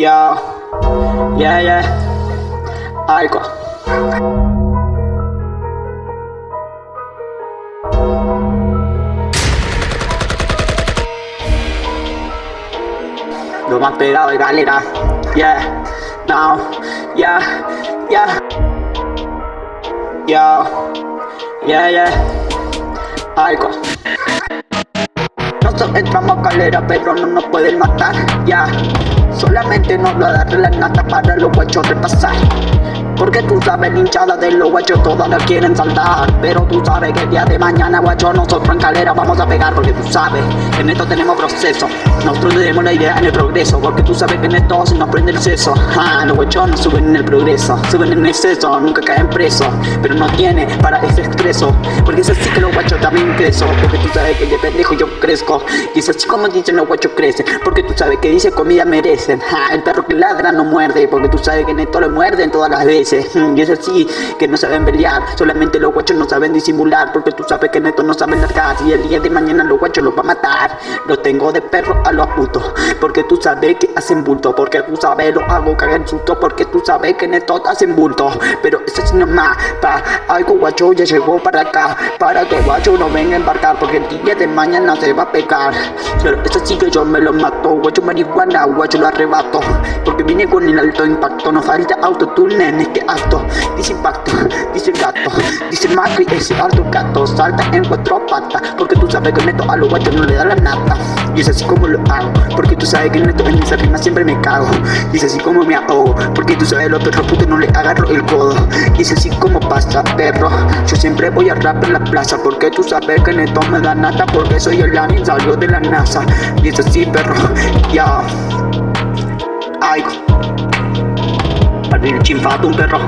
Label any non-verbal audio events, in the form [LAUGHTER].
Yo, yeah, yeah, algo. Lo más pegado de galera, yeah, now, yeah, yeah, yo, yeah, yeah, algo. Nosotros entramos a calera, pero no nos pueden matar, ya. Solamente nos va a dar la nata para los guachos repasar. Porque tú sabes, hinchada de los guachos todas la quieren saltar Pero tú sabes que el día de mañana, guacho, nosotros en calera vamos a pegar Porque tú sabes en esto tenemos proceso Nosotros tenemos la idea en el progreso Porque tú sabes que en esto se nos prende el seso ah, Los guachos no suben en el progreso Suben en exceso, nunca caen presos Pero no tiene para ese expreso Porque es así que los también crecen Porque tú sabes que de pendejo yo crezco. Y es así como dicen los guachos crecen Porque tú sabes que dice comida merecen [LAUGHS] El perro que ladra no muerde. Porque tú sabes que en esto le muerden todas las veces. [LAUGHS] Y es así, que no saben pelear. Solamente los guachos no saben disimular. Porque tú sabes que neto no saben largar. Y el día de mañana los guachos los va a matar. Los tengo de perro a los putos. Porque tú sabes que hacen bulto. Porque tú sabes lo hago cagar susto. Porque tú sabes que neto hacen bulto. Pero eso es nomás Pa' algo guacho ya llegó para acá. Para que guacho no venga a embarcar Porque el día de mañana se va a pegar. Pero eso sí que yo me lo mato Guacho marihuana, guacho lo arrebato. Porque vine con el alto impacto No falta autotune en este acto Dice impacto, dice gato Dice Macri, ese alto gato Salta en cuatro patas. Porque tú sabes que neto a los guachos no le da la nata. Y es así como lo hago Porque tú sabes que neto en esa rima siempre me cago. Y es así como me ahogo Porque tú sabes los perros putos no le agarro el codo. Y es así como pasa perro. Yo siempre voy a rap en la plaza Porque tú sabes que neto me da nata Porque soy el alien salió de la NASA. Es así perro, ya abrir el chinfato un perro